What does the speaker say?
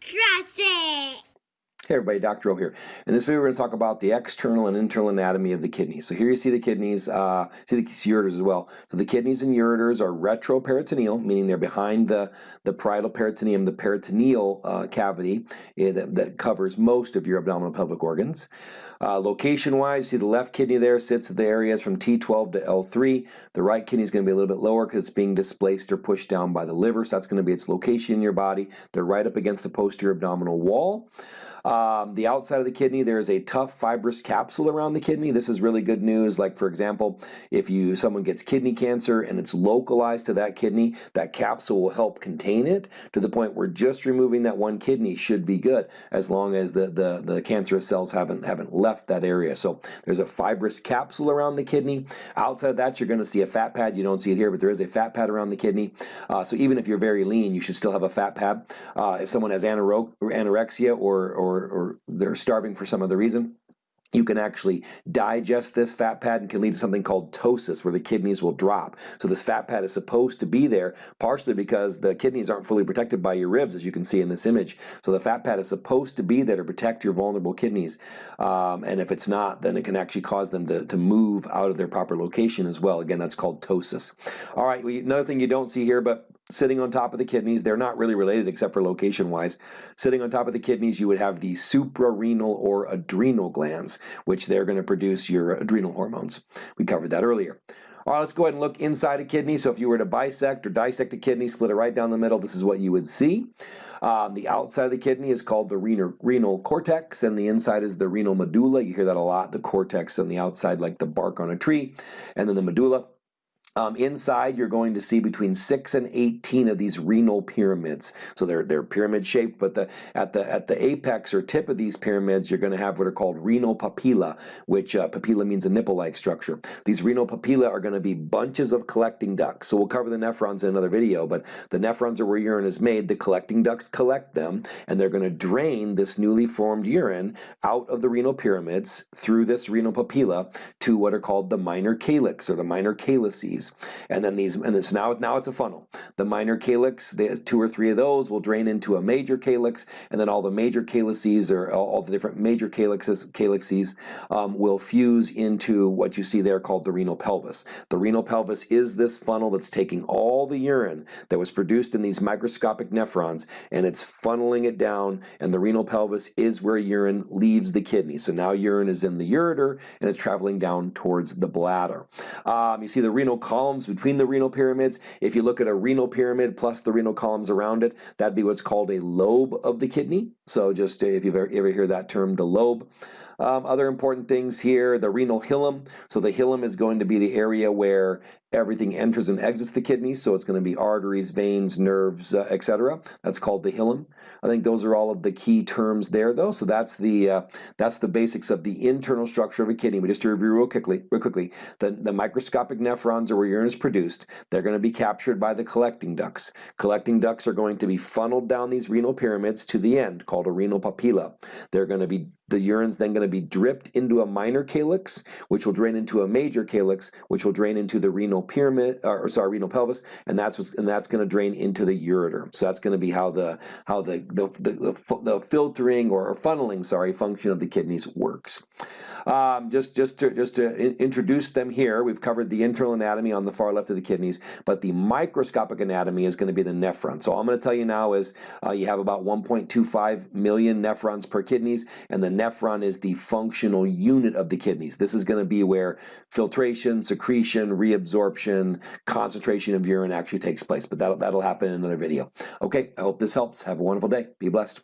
Trust it. Hey everybody, Dr. O here. In this video we're going to talk about the external and internal anatomy of the kidneys. So here you see the kidneys, uh, see the ureters as well. So the kidneys and ureters are retroperitoneal, meaning they're behind the, the parietal peritoneum, the peritoneal uh, cavity eh, that, that, covers most of your abdominal pelvic organs. Uh, Location-wise, see the left kidney there sits at the areas from T12 to L3. The right kidney is going to be a little bit lower because it's being displaced or pushed down by the liver, so that's going to be its location in your body. They're right up against the posterior abdominal wall. Um, the outside of the kidney, there is a tough fibrous capsule around the kidney. This is really good news. Like for example, if you someone gets kidney cancer and it's localized to that kidney, that capsule will help contain it to the point where just removing that one kidney should be good as long as the, the, the cancerous cells haven't, haven't left that area. So there's a fibrous capsule around the kidney. Outside of that, you're going to see a fat pad. You don't see it here, but there is a fat pad around the kidney. Uh, so even if you're very lean, you should still have a fat pad. Uh, if someone has anorexia or, or or, they're starving for some other reason, you can actually digest this fat pad and can lead to something called ptosis where the kidneys will drop. So this fat pad is supposed to be there partially because the kidneys aren't fully protected by your ribs as you can see in this image. So the fat pad is supposed to be there to protect your vulnerable kidneys um, and if it's not then it can actually cause them to, to move out of their proper location as well. Again that's called ptosis. All right, another thing you don't see here but sitting on top of the kidneys. They're not really related except for location wise. Sitting on top of the kidneys, you would have the suprarenal or adrenal glands, which they're going to produce your adrenal hormones. We covered that earlier. All right, let's go ahead and look inside a kidney. So if you were to bisect or dissect a kidney, split it right down the middle, this is what you would see. Um, the outside of the kidney is called the renal, renal cortex, and the inside is the renal medulla. You hear that a lot, the cortex on the outside like the bark on a tree, and then the medulla. Um, inside, you're going to see between six and 18 of these renal pyramids. So they're they're pyramid shaped, but the at the at the apex or tip of these pyramids, you're going to have what are called renal papilla, which uh, papilla means a nipple-like structure. These renal papilla are going to be bunches of collecting ducts. So we'll cover the nephrons in another video, but the nephrons are where urine is made. The collecting ducts collect them, and they're going to drain this newly formed urine out of the renal pyramids through this renal papilla to what are called the minor calyx or the minor calyces. And then these, and it's now, now it's a funnel. The minor calyx, there's two or three of those will drain into a major calyx, and then all the major calyces or all, all the different major calyxes, calyxes um, will fuse into what you see there called the renal pelvis. The renal pelvis is this funnel that's taking all the urine that was produced in these microscopic nephrons and it's funneling it down and the renal pelvis is where urine leaves the kidney. So now urine is in the ureter and it's traveling down towards the bladder. Um, you see the renal columns between the renal pyramids. If you look at a renal pyramid plus the renal columns around it, that'd be what's called a lobe of the kidney. So just if you've ever, ever hear that term, the lobe. Um, other important things here, the renal hilum. So the hilum is going to be the area where everything enters and exits the kidney. So it's going to be arteries, veins, nerves, uh, etc. That's called the hilum. I think those are all of the key terms there, though. So that's the uh, that's the basics of the internal structure of a kidney. But just to review real quickly, real quickly, the, the microscopic nephrons are where urine is produced. They're going to be captured by the collecting ducts. Collecting ducts are going to be funneled down these renal pyramids to the end, called a renal papilla. They're going to be the urine's then going to be dripped into a minor calyx, which will drain into a major calyx, which will drain into the renal pyramid, or sorry, renal pelvis, and that's what's, and that's going to drain into the ureter. So that's going to be how the how the the, the, the, filtering or funneling, sorry, function of the kidneys works. Um, just just to just to in, introduce them here, we've covered the internal anatomy on the far left of the kidneys, but the microscopic anatomy is going to be the nephron. So all I'm going to tell you now is uh, you have about 1.25 million nephrons per kidneys, and the nephron is the functional unit of the kidneys. This is going to be where filtration, secretion, reabsorption, concentration of urine actually takes place. But that'll that'll happen in another video. Okay, I hope this helps. Have a wonderful day. Be blessed.